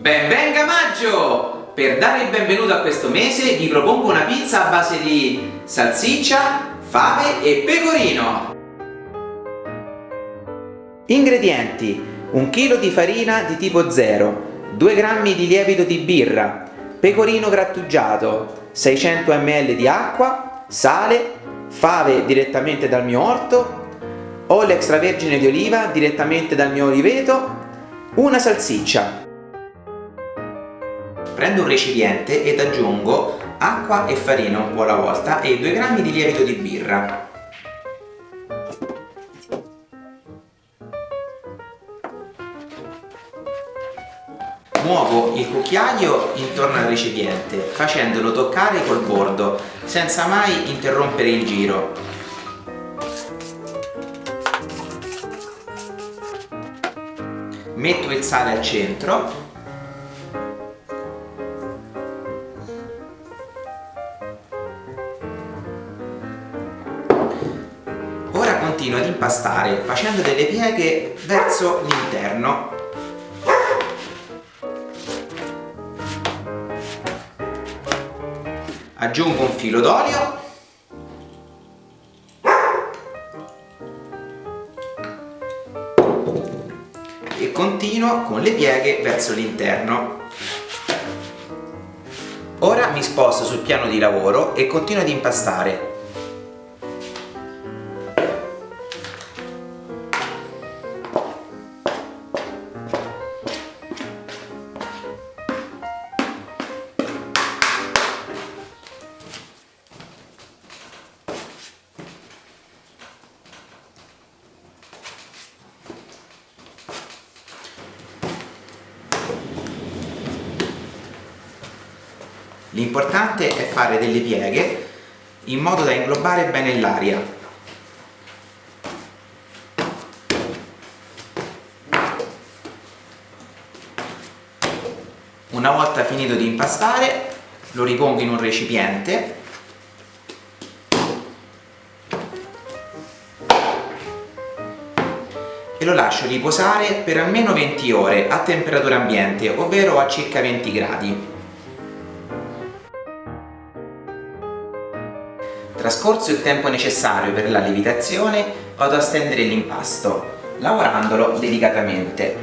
Benvenga maggio! Per dare il benvenuto a questo mese vi propongo una pizza a base di salsiccia, fave e pecorino. Ingredienti: 1 kg di farina di tipo 0, 2 g di lievito di birra, pecorino grattugiato, 600 ml di acqua, sale, fave direttamente dal mio orto, olio extravergine di oliva direttamente dal mio oliveto, una salsiccia. Prendo un recipiente ed aggiungo acqua e farina un po' alla volta e 2 g di lievito di birra. Muovo il cucchiaio intorno al recipiente facendolo toccare col bordo senza mai interrompere il giro. Metto il sale al centro continuo ad impastare facendo delle pieghe verso l'interno. Aggiungo un filo d'olio. E continuo con le pieghe verso l'interno. Ora mi sposto sul piano di lavoro e continuo ad impastare L'importante è fare delle pieghe in modo da inglobare bene l'aria. Una volta finito di impastare lo ripongo in un recipiente e lo lascio riposare per almeno 20 ore a temperatura ambiente, ovvero a circa 20 gradi. Trascorso il tempo necessario per la lievitazione, vado a stendere l'impasto, lavorandolo delicatamente.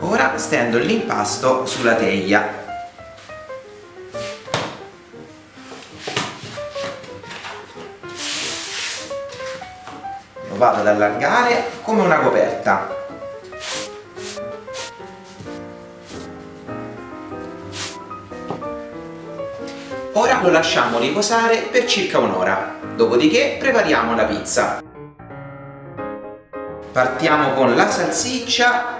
Ora stendo l'impasto sulla teglia vado ad allargare come una coperta. Ora lo lasciamo riposare per circa un'ora. Dopodiché prepariamo la pizza. Partiamo con la salsiccia.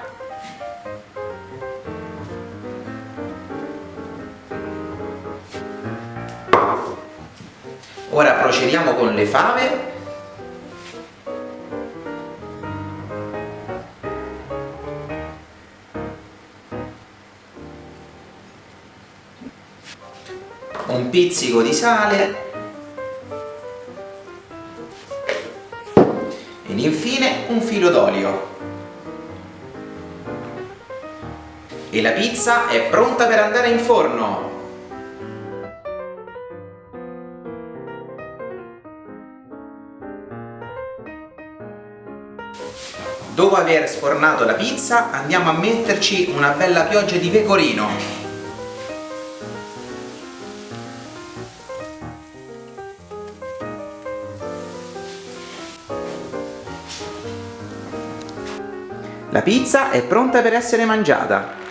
Ora procediamo con le fave un pizzico di sale. Ed infine un filo d'olio. E la pizza è pronta per andare in forno. Dopo aver sfornato la pizza andiamo a metterci una bella pioggia di pecorino La pizza è pronta per essere mangiata.